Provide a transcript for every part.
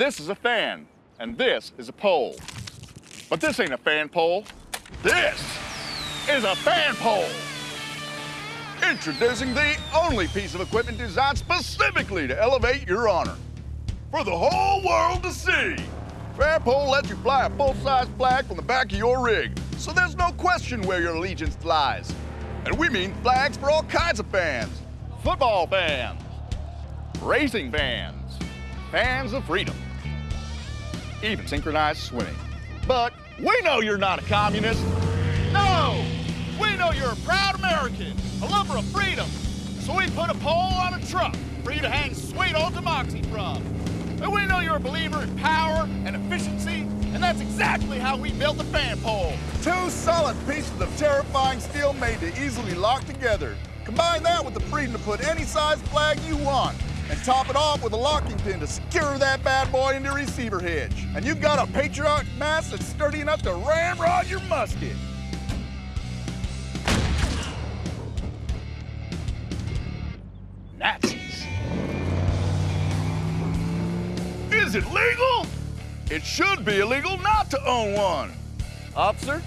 This is a fan, and this is a pole. But this ain't a fan pole. This is a fan pole. Introducing the only piece of equipment designed specifically to elevate your honor. For the whole world to see. Fan pole lets you fly a full-size flag from the back of your rig, so there's no question where your allegiance lies. And we mean flags for all kinds of fans. Football fans, racing fans, fans of freedom, even synchronized swimming. But we know you're not a communist. No! We know you're a proud American, a lover of freedom. So we put a pole on a truck for you to hang sweet old democracy from. And we know you're a believer in power and efficiency, and that's exactly how we built the fan pole. Two solid pieces of terrifying steel made to easily lock together. Combine that with the freedom to put any size flag you want, and top it off with a locking pin to secure that bad boy into receiver hitch. And you've got a Patriot mass that's sturdy enough to ramrod your musket. Nazis. Is it legal? It should be illegal not to own one. Officer,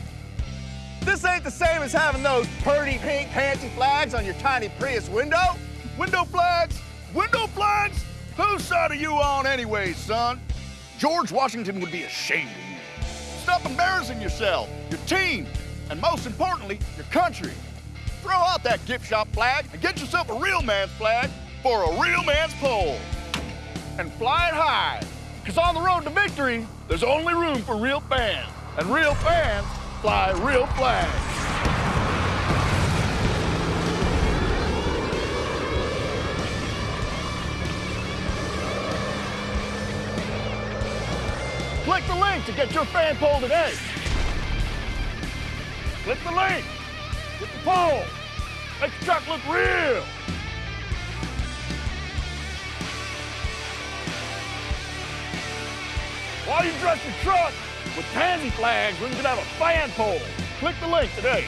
this ain't the same as having those purty pink panty flags on your tiny Prius window. Window flags? Window flags? Whose side are you on anyway, son? George Washington would be ashamed of you. Stop embarrassing yourself, your team, and most importantly, your country. Throw out that gift shop flag and get yourself a real man's flag for a real man's pole. And fly it high, because on the road to victory, there's only room for real fans. And real fans fly real flags. Click the link to get your fan pole today. Click the link. Get the pole. Make the truck look real. Why you dress your truck with pansy flags when you could have a fan pole? Click the link today.